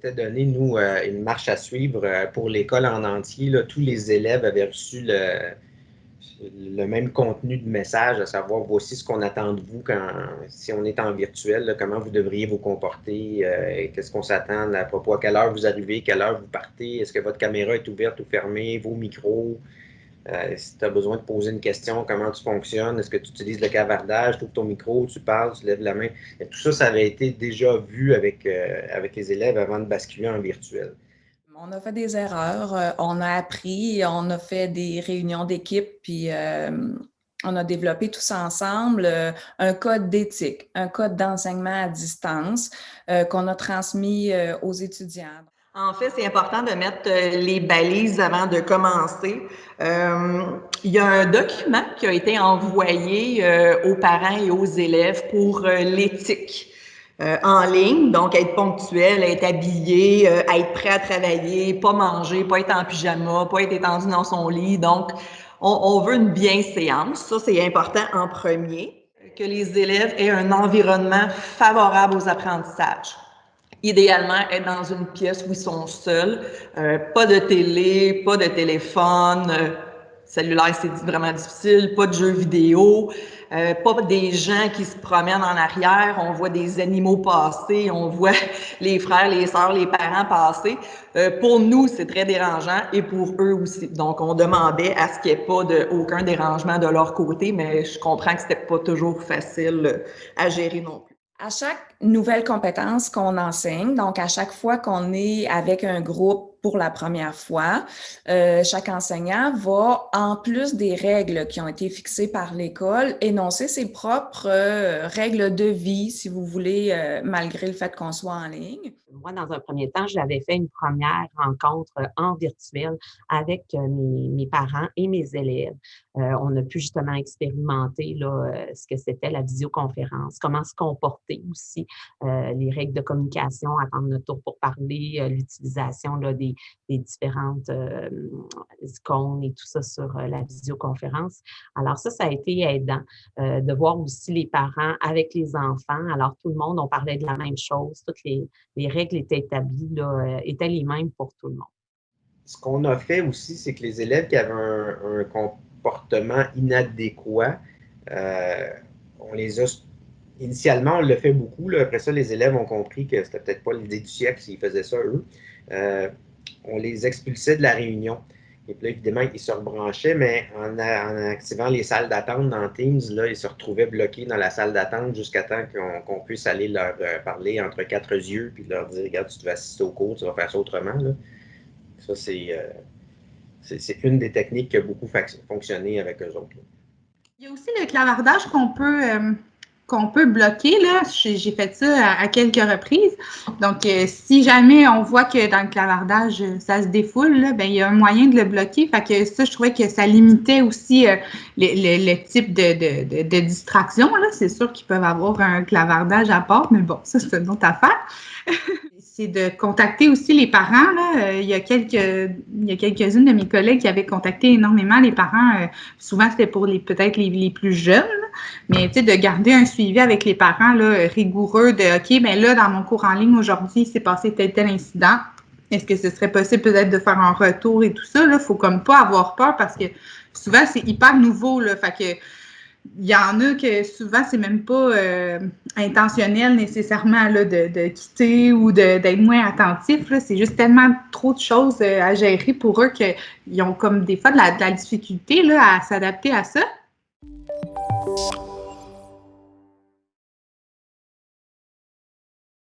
s'était donné, nous, euh, une marche à suivre euh, pour l'école en entier. tous les élèves avaient reçu le, le même contenu de message, à savoir voici ce qu'on attend de vous quand, si on est en virtuel, comment vous devriez vous comporter, euh, qu'est-ce qu'on s'attend à propos, à quelle heure vous arrivez, quelle heure vous partez, est-ce que votre caméra est ouverte ou fermée, vos micros, euh, si tu as besoin de poser une question, comment tu fonctionnes, est-ce que tu utilises le cavardage, tu ouvres ton micro, tu parles, tu lèves la main. tout ça, ça avait été déjà vu avec, euh, avec les élèves avant de basculer en virtuel. On a fait des erreurs, euh, on a appris, on a fait des réunions d'équipe, puis on a développé tous ensemble un code d'éthique, un code d'enseignement à distance qu'on a transmis aux étudiants. En fait, c'est important de mettre les balises avant de commencer. il y a un document qui a été envoyé aux parents et aux élèves pour l'éthique. Euh, en ligne, donc être ponctuel, être habillé, euh, être prêt à travailler, pas manger, pas être en pyjama, pas être étendu dans son lit. Donc, on, on veut une bienséance. Ça, c'est important en premier. Que les élèves aient un environnement favorable aux apprentissages. Idéalement, être dans une pièce où ils sont seuls, euh, pas de télé, pas de téléphone, euh, cellulaire, c'est vraiment difficile, pas de jeux vidéo, euh, pas des gens qui se promènent en arrière, on voit des animaux passer, on voit les frères, les sœurs, les parents passer. Euh, pour nous, c'est très dérangeant et pour eux aussi. Donc, on demandait à ce qu'il n'y ait pas de, aucun dérangement de leur côté, mais je comprends que c'était pas toujours facile à gérer non plus. À chaque nouvelle compétence qu'on enseigne, donc à chaque fois qu'on est avec un groupe pour la première fois, euh, chaque enseignant va, en plus des règles qui ont été fixées par l'école, énoncer ses propres euh, règles de vie, si vous voulez, euh, malgré le fait qu'on soit en ligne. Moi, dans un premier temps, j'avais fait une première rencontre en virtuel avec mes, mes parents et mes élèves. On a pu justement expérimenter là, ce que c'était la visioconférence, comment se comporter aussi, les règles de communication, attendre notre tour pour parler, l'utilisation des différentes euh, icônes et tout ça sur euh, la visioconférence. Alors ça, ça a été aidant euh, de voir aussi les parents avec les enfants. Alors tout le monde, on parlait de la même chose. Toutes les, règles étaient établies, étaient les mêmes pour tout le monde. Ce qu'on a fait aussi, c'est que les élèves qui avaient un, comportement inadéquat, on les a initialement, on le fait beaucoup. Après ça, les élèves ont compris que c'était peut-être pas l'idée du siècle s'ils faisaient ça, eux on les expulsait de la réunion. Et puis là, évidemment, ils se rebranchaient, mais en, activant les salles d'attente dans Teams, là, ils se retrouvaient bloqués dans la salle d'attente jusqu'à temps qu'on puisse aller leur euh, parler entre quatre yeux, puis leur dire, regarde, tu devais assister au cours, tu vas faire ça autrement. Ça, euh, c'est une des techniques qui a beaucoup fonctionné avec eux autres. Il y a aussi le clavardage qu'on peut... Euh, peut bloquer. J'ai fait ça à, quelques reprises. Donc, euh, si jamais on voit que dans le clavardage, ça se défoule, ben, il y a un moyen de le bloquer. Fait que ça, je trouvais que ça limitait aussi euh, le, type de, de, distraction. C'est sûr qu'ils peuvent avoir un clavardage à part, mais bon, ça, c'est une autre affaire. c'est de contacter aussi les parents. Là. Euh, il y a quelques-unes de mes collègues qui avaient contacté énormément les parents. souvent, c'était pour les peut-être les, les, plus jeunes, mais de garder un suivi avec les parents là, rigoureux de OK, mais ben là, dans mon cours en ligne aujourd'hui, il s'est passé tel tel incident. Est-ce que ce serait possible peut-être de faire un retour et tout ça? Il ne faut comme pas avoir peur parce que souvent, c'est hyper nouveau. Là, il y en a que souvent, c'est même pas euh, intentionnel nécessairement là, de, quitter ou d'être moins attentif. C'est juste tellement trop de choses euh, à gérer pour eux qu'ils ont comme des fois de la, difficulté là, à s'adapter à ça.